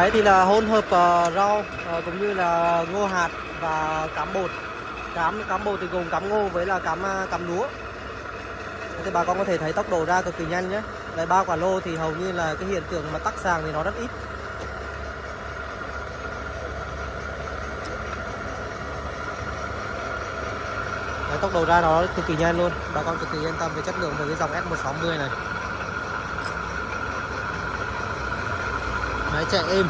đấy thì là hỗn hợp uh, rau uh, cũng như là ngô hạt và cám bột. Cám cám bột thì gồm cám ngô với là cám à, cám lúa. Đấy, thì bà con có thể thấy tốc độ ra cực kỳ nhanh nhé. Đấy ba quả lô thì hầu như là cái hiện tượng mà tắc sàng thì nó rất ít. Đấy, tốc độ ra nó cực kỳ nhanh luôn. Bà con cực kỳ yên tâm về chất lượng về cái dòng S160 này. Máy chạy êm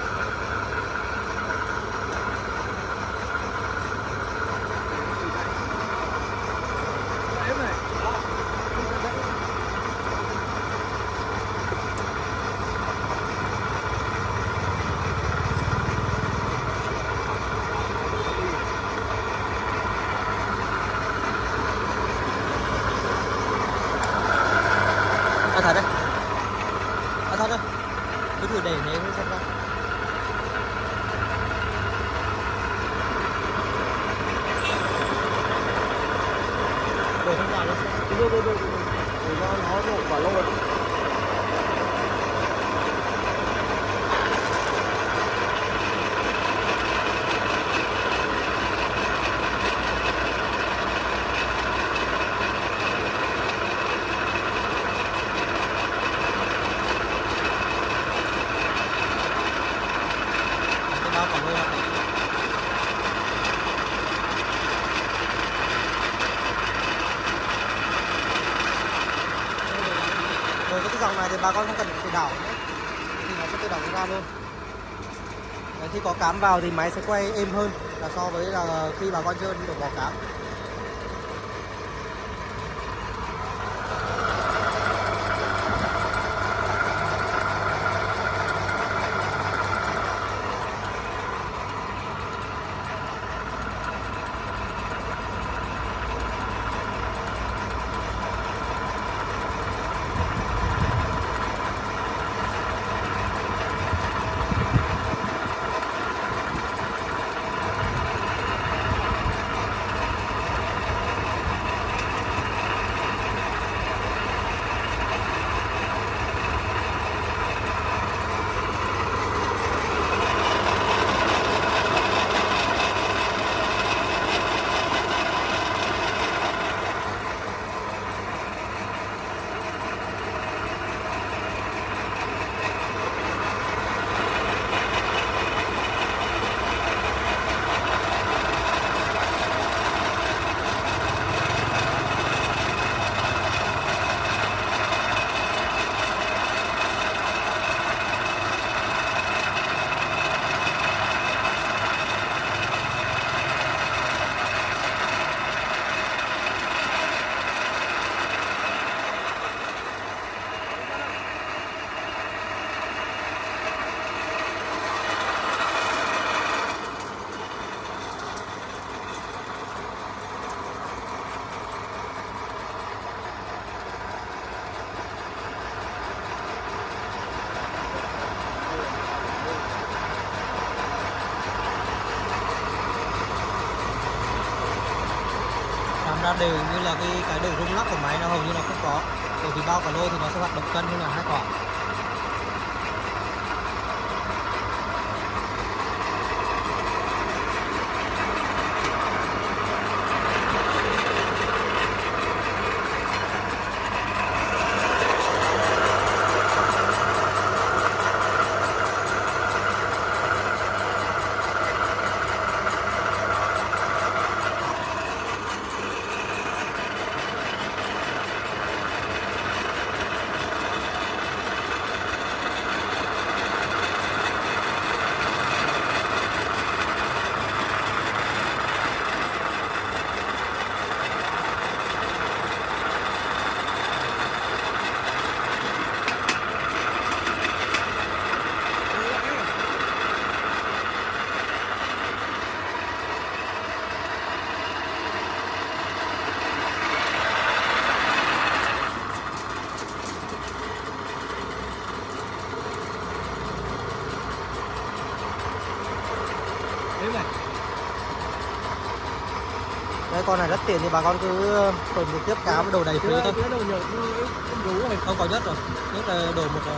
thật đấy. À thật đấy Cứ thử để thế thôi xem. Ra Để không vào luôn Đưa đưa đưa Để cho nó đổ quả lô rồi cái bao quả lô này Rồi cái dòng này thì bà con không cần phải đảo nữa. Thì nó sẽ tự động ra luôn. Đấy, Khi có cám vào thì máy sẽ quay êm hơn là so với là khi bà con chưa đổ bỏ cám. Ra đều như là cái cái độ rung lắc của máy nó hầu như là không có. Bởi vì bao cả lô thì nó sẽ hoạt động cân như là hai quả. Đấy con này rất tiện thì bà con cứ tuần trực tiếp cá với đồ đầy phí thôi. Không có nhất rồi Nhất là đổ một ờ,